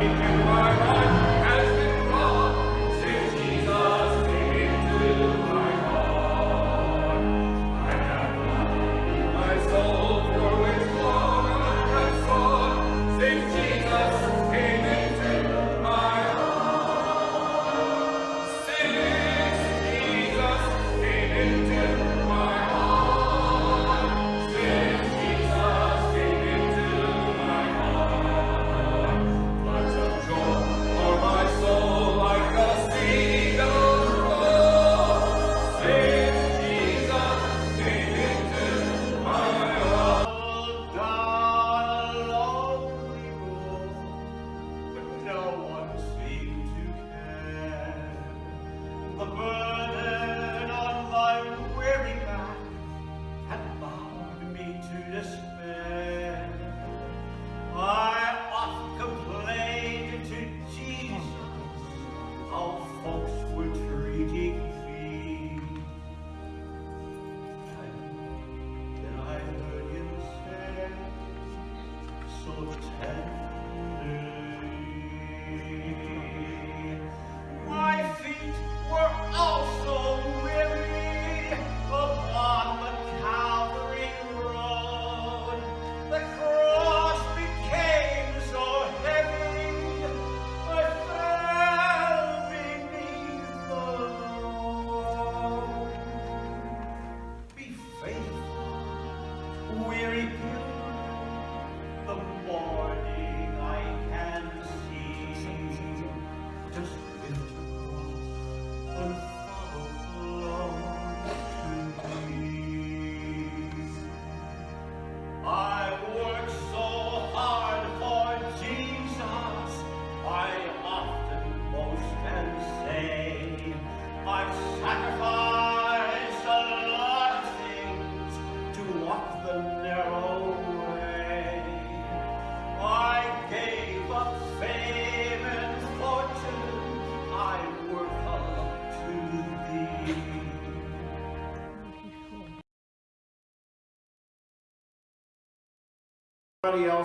everybody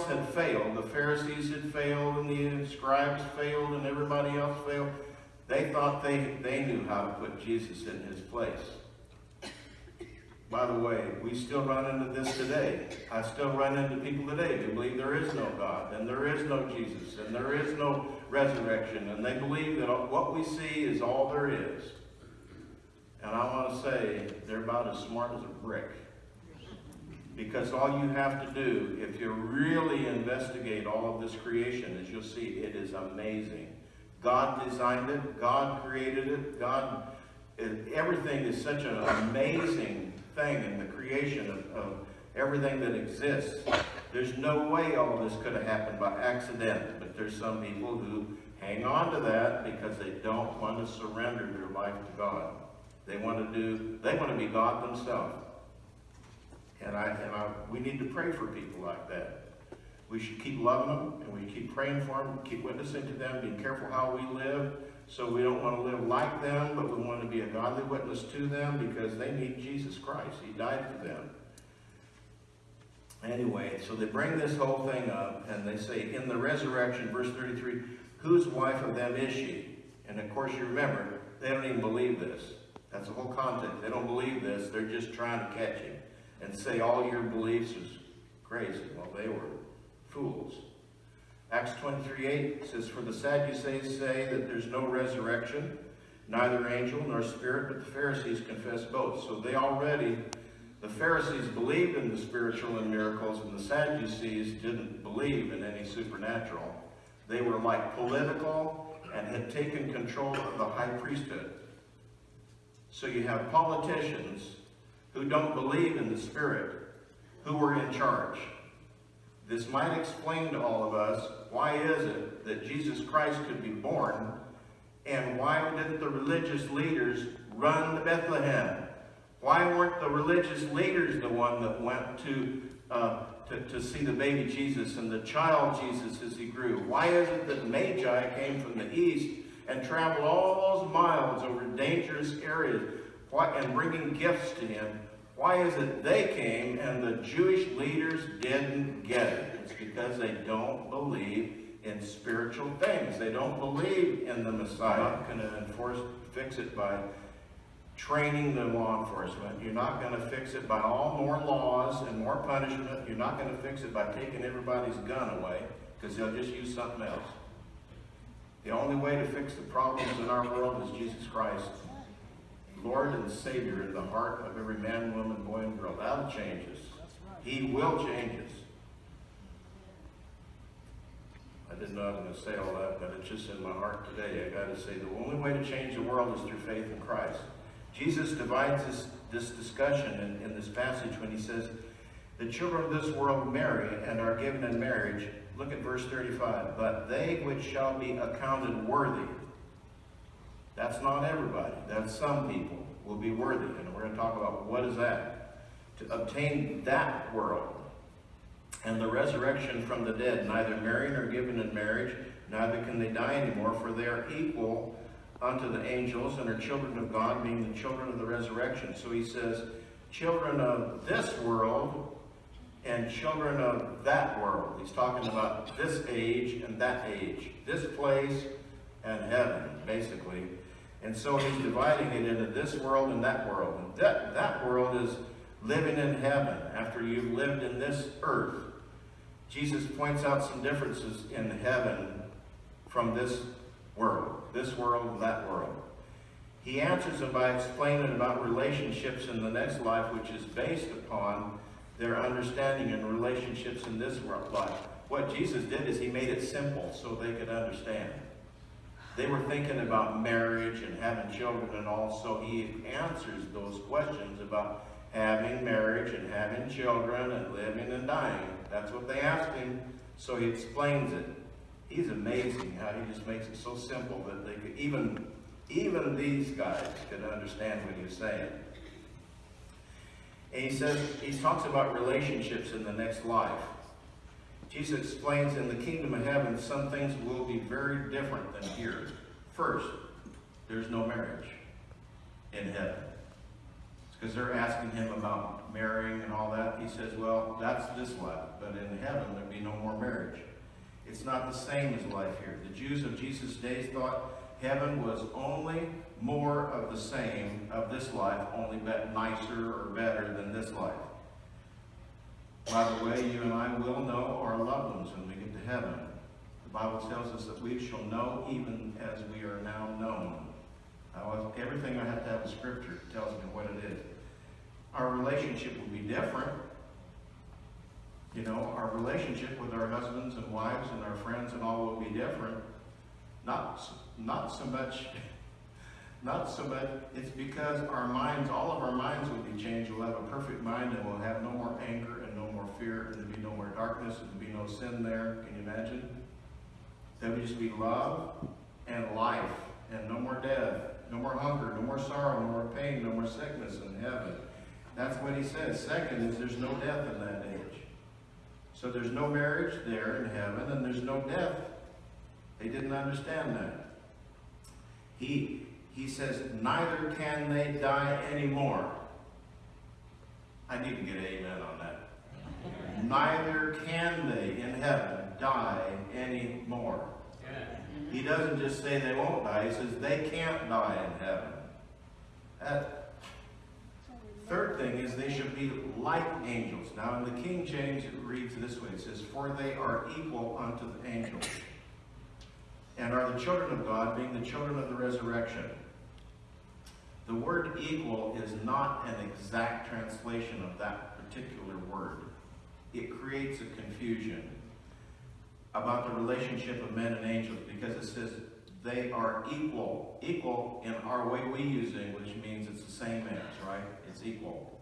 else had failed, the Pharisees had failed, and the scribes failed, and everybody else failed, they thought they, they knew how to put Jesus in his place. By the way, we still run into this today. I still run into people today who believe there is no God, and there is no Jesus, and there is no resurrection, and they believe that what we see is all there is. And I want to say, they're about as smart as a brick. Because all you have to do, if you really investigate all of this creation, is you'll see it is amazing. God designed it. God created it. God, everything is such an amazing thing in the creation of, of everything that exists. There's no way all this could have happened by accident. But there's some people who hang on to that because they don't want to surrender their life to God. They want to do, they want to be God themselves. And I and I, we need to pray for people like that. We should keep loving them, and we keep praying for them, keep witnessing to them, being careful how we live. So we don't want to live like them, but we want to be a godly witness to them because they need Jesus Christ. He died for them. Anyway, so they bring this whole thing up, and they say, in the resurrection, verse 33, whose wife of them is she? And of course, you remember, they don't even believe this. That's the whole context. They don't believe this. They're just trying to catch him and say all your beliefs is crazy. Well, they were fools. Acts 23, 8 says, For the Sadducees say that there's no resurrection, neither angel nor spirit, but the Pharisees confess both. So they already, the Pharisees believed in the spiritual and miracles, and the Sadducees didn't believe in any supernatural. They were like political and had taken control of the high priesthood. So you have politicians who don't believe in the Spirit, who were in charge. This might explain to all of us why is it that Jesus Christ could be born and why didn't the religious leaders run to Bethlehem? Why weren't the religious leaders the one that went to, uh, to, to see the baby Jesus and the child Jesus as he grew? Why is it that Magi came from the east and traveled all those miles over dangerous areas why, and bringing gifts to him, why is it they came and the Jewish leaders didn't get it? It's because they don't believe in spiritual things. They don't believe in the Messiah. You're not going to enforce, fix it by training the law enforcement. You're not going to fix it by all more laws and more punishment. You're not going to fix it by taking everybody's gun away because they'll just use something else. The only way to fix the problems in our world is Jesus Christ, Lord and Savior in the heart of every man, woman, boy, and girl. That'll change us. He will change us. I didn't know I was going to say all that, but it's just in my heart today. I got to say the only way to change the world is through faith in Christ. Jesus divides this, this discussion in, in this passage when he says, the children of this world marry and are given in marriage. Look at verse 35. But they which shall be accounted worthy. That's not everybody. That's some people will be worthy. And we're going to talk about what is that. To obtain that world and the resurrection from the dead, neither marry nor given in marriage, neither can they die anymore, for they are equal unto the angels and are children of God, being the children of the resurrection. So he says, children of this world and children of that world. He's talking about this age and that age, this place and heaven, basically. And so he's dividing it into this world and that world. And that, that world is living in heaven after you've lived in this earth. Jesus points out some differences in heaven from this world, this world and that world. He answers them by explaining about relationships in the next life, which is based upon their understanding and relationships in this life. What Jesus did is he made it simple so they could understand. They were thinking about marriage and having children and all, so he answers those questions about having marriage and having children and living and dying. That's what they asked him, so he explains it. He's amazing how he just makes it so simple that they could, even, even these guys could understand what he's saying. And he says, he talks about relationships in the next life. Jesus explains in the kingdom of heaven, some things will be very different than here. First, there's no marriage in heaven. Because they're asking him about marrying and all that. He says, well, that's this life. But in heaven, there'll be no more marriage. It's not the same as life here. The Jews of Jesus' days thought heaven was only more of the same of this life, only nicer or better than this life. By the way, you and I will know our loved ones when we get to heaven. The Bible tells us that we shall know even as we are now known. Now, everything I have to have in Scripture tells me what it is. Our relationship will be different. You know, our relationship with our husbands and wives and our friends and all will be different. Not, not so much, not so much, it's because our minds, all of our minds will be changed. We'll have a perfect mind and we'll have no more anger and no more fear and there'll be no more darkness there would be no sin there. Can you imagine? There would just be love and life and no more death, no more hunger, no more sorrow, no more pain, no more sickness in heaven. That's what he says. Second is there's no death in that age. So there's no marriage there in heaven and there's no death. They didn't understand that. He, he says, neither can they die anymore. I need to get amen on that. Neither can they in heaven die anymore. He doesn't just say they won't die. He says they can't die in heaven. That, third thing is they should be like angels. Now in the King James it reads this way. It says, For they are equal unto the angels. And are the children of God, being the children of the resurrection. The word equal is not an exact translation of that particular word. It creates a confusion about the relationship of men and angels because it says they are equal. Equal in our way we use English means it's the same as, right? It's equal.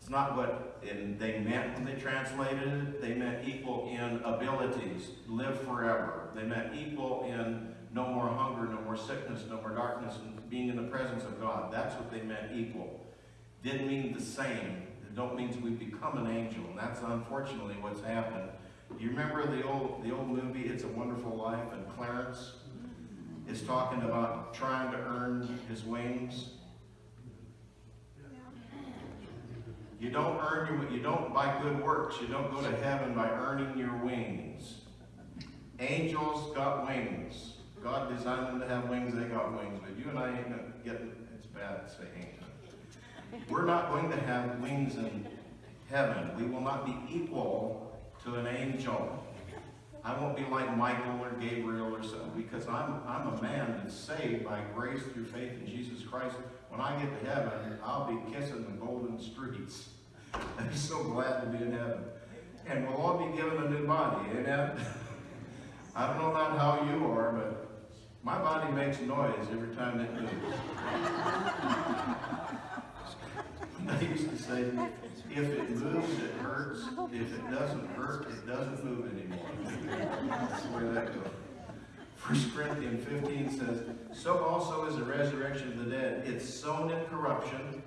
It's not what they meant when they translated it. They meant equal in abilities, live forever. They meant equal in no more hunger, no more sickness, no more darkness, and being in the presence of God. That's what they meant equal. Didn't mean the same. It don't mean we become an angel, and that's unfortunately what's happened. You remember the old the old movie It's a Wonderful Life and Clarence is talking about trying to earn his wings? You don't earn your you don't by good works. You don't go to heaven by earning your wings. Angels got wings. God designed them to have wings, they got wings. But you and I ain't gonna get, it's bad to say ain't. We're not going to have wings in heaven. We will not be equal to an angel. I won't be like Michael or Gabriel or so, because I'm, I'm a man that's saved by grace through faith in Jesus Christ. When I get to heaven, I'll be kissing the golden streets. I'm so glad to be in heaven. And we'll all be given a new body, amen? I don't know about how you are, but my body makes noise every time it moves. I used to say, if it moves, it hurts. If it doesn't hurt, it doesn't move anymore. That's the way that goes. First Corinthians 15 says, So also is the resurrection of the dead. It's sown in corruption.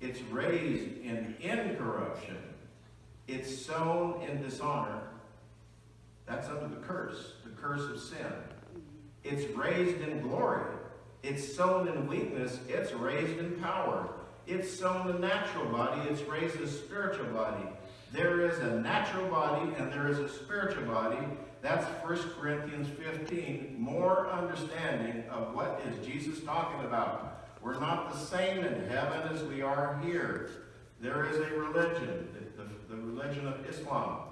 It's raised in incorruption. It's sown in dishonor. That's under the curse, the curse of sin. It's raised in glory. It's sown in weakness. It's raised in power. It's sown a natural body. It's raised a spiritual body. There is a natural body and there is a spiritual body. That's 1 Corinthians 15. More understanding of what is Jesus talking about. We're not the same in heaven as we are here. There is a religion, the, the, the religion of Islam.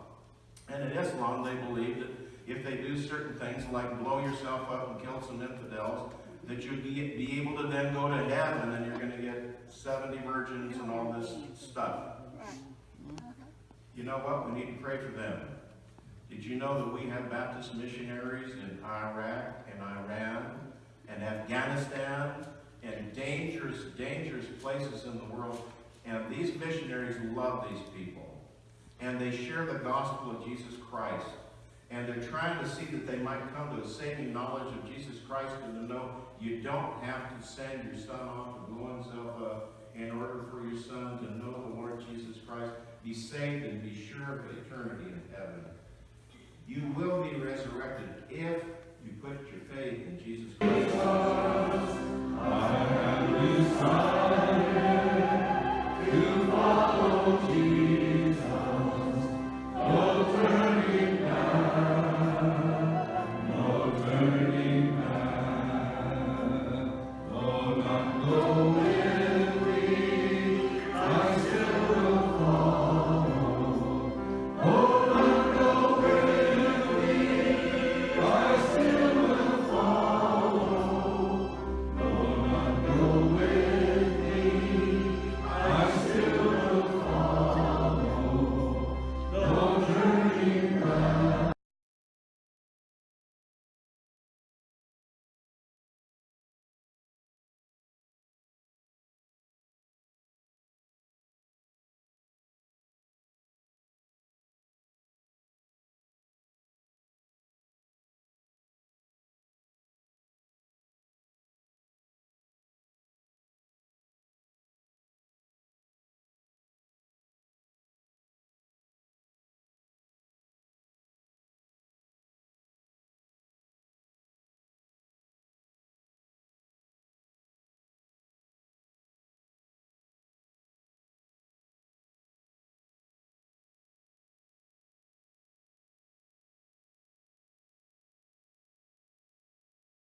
And in Islam, they believe that if they do certain things, like blow yourself up and kill some infidels, that you'd be, be able to then go to heaven and you're going to get 70 virgins and all this stuff. You know what? We need to pray for them. Did you know that we have Baptist missionaries in Iraq and Iran and Afghanistan and dangerous, dangerous places in the world? And these missionaries love these people. And they share the gospel of Jesus Christ. And they're trying to see that they might come to a saving knowledge of Jesus Christ and to know you don't have to send your son off to blow himself up in order for your son to know the Lord Jesus Christ, be saved, and be sure of eternity in heaven. You will be resurrected if you put your faith in Jesus Christ.